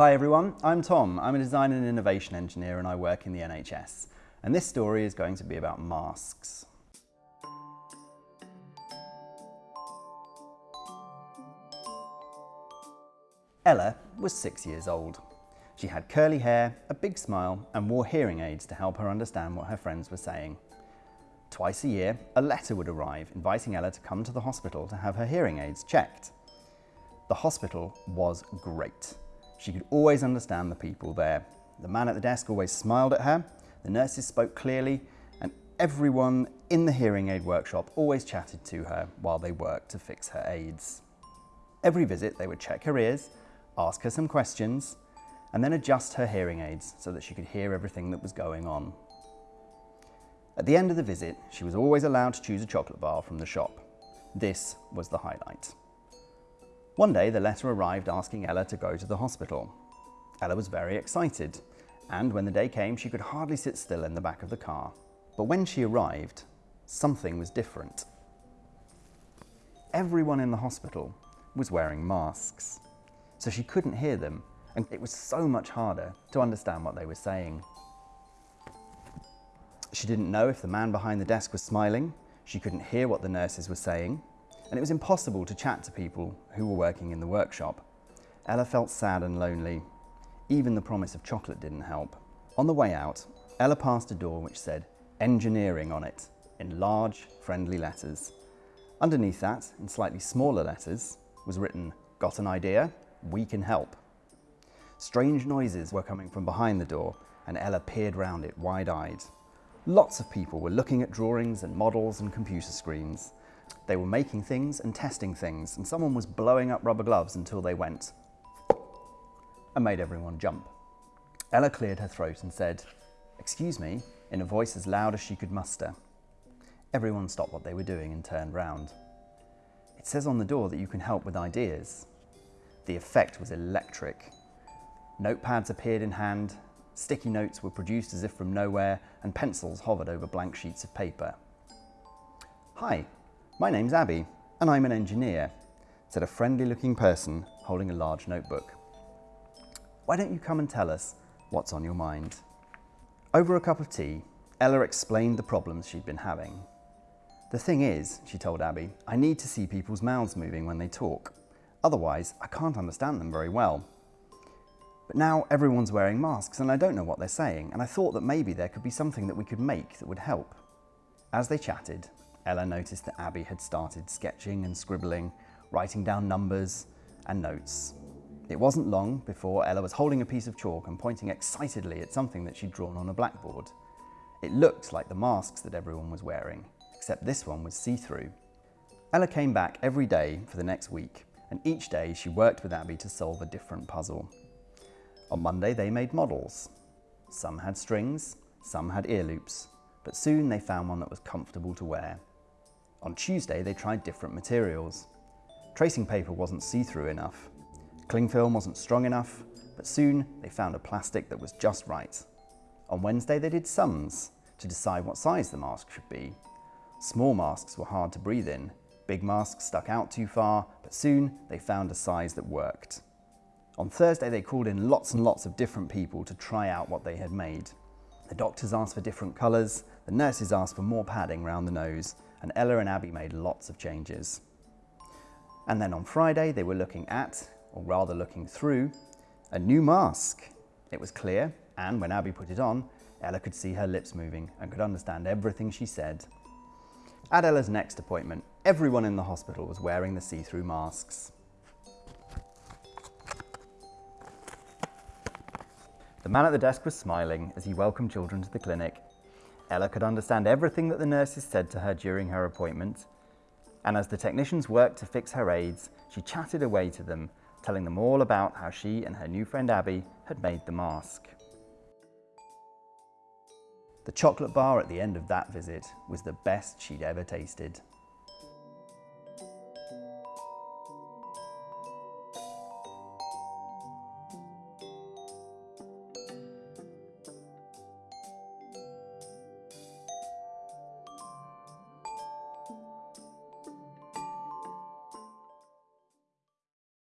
Hi everyone, I'm Tom. I'm a design and innovation engineer and I work in the NHS. And this story is going to be about masks. Ella was six years old. She had curly hair, a big smile and wore hearing aids to help her understand what her friends were saying. Twice a year, a letter would arrive inviting Ella to come to the hospital to have her hearing aids checked. The hospital was great. She could always understand the people there. The man at the desk always smiled at her, the nurses spoke clearly, and everyone in the hearing aid workshop always chatted to her while they worked to fix her aids. Every visit they would check her ears, ask her some questions, and then adjust her hearing aids so that she could hear everything that was going on. At the end of the visit, she was always allowed to choose a chocolate bar from the shop. This was the highlight. One day the letter arrived asking Ella to go to the hospital. Ella was very excited, and when the day came she could hardly sit still in the back of the car. But when she arrived, something was different. Everyone in the hospital was wearing masks, so she couldn't hear them and it was so much harder to understand what they were saying. She didn't know if the man behind the desk was smiling, she couldn't hear what the nurses were saying, and it was impossible to chat to people who were working in the workshop. Ella felt sad and lonely. Even the promise of chocolate didn't help. On the way out, Ella passed a door which said engineering on it in large, friendly letters. Underneath that, in slightly smaller letters, was written, got an idea? We can help. Strange noises were coming from behind the door and Ella peered round it wide-eyed. Lots of people were looking at drawings and models and computer screens. They were making things and testing things and someone was blowing up rubber gloves until they went and made everyone jump. Ella cleared her throat and said, excuse me, in a voice as loud as she could muster. Everyone stopped what they were doing and turned round. It says on the door that you can help with ideas. The effect was electric. Notepads appeared in hand, sticky notes were produced as if from nowhere, and pencils hovered over blank sheets of paper. Hi, my name's Abby, and I'm an engineer, said a friendly looking person holding a large notebook. Why don't you come and tell us what's on your mind? Over a cup of tea, Ella explained the problems she'd been having. The thing is, she told Abby, I need to see people's mouths moving when they talk. Otherwise, I can't understand them very well. But now everyone's wearing masks and I don't know what they're saying, and I thought that maybe there could be something that we could make that would help. As they chatted, Ella noticed that Abby had started sketching and scribbling, writing down numbers and notes. It wasn't long before Ella was holding a piece of chalk and pointing excitedly at something that she'd drawn on a blackboard. It looked like the masks that everyone was wearing, except this one was see-through. Ella came back every day for the next week, and each day she worked with Abby to solve a different puzzle. On Monday they made models. Some had strings, some had ear loops, but soon they found one that was comfortable to wear. On Tuesday they tried different materials. Tracing paper wasn't see-through enough. Cling film wasn't strong enough, but soon they found a plastic that was just right. On Wednesday they did sums to decide what size the mask should be. Small masks were hard to breathe in, big masks stuck out too far, but soon they found a size that worked. On Thursday, they called in lots and lots of different people to try out what they had made. The doctors asked for different colours, the nurses asked for more padding round the nose, and Ella and Abby made lots of changes. And then on Friday, they were looking at, or rather looking through, a new mask. It was clear, and when Abby put it on, Ella could see her lips moving and could understand everything she said. At Ella's next appointment, everyone in the hospital was wearing the see-through masks. The man at the desk was smiling as he welcomed children to the clinic. Ella could understand everything that the nurses said to her during her appointment. And as the technicians worked to fix her aids, she chatted away to them, telling them all about how she and her new friend Abby had made the mask. The chocolate bar at the end of that visit was the best she'd ever tasted.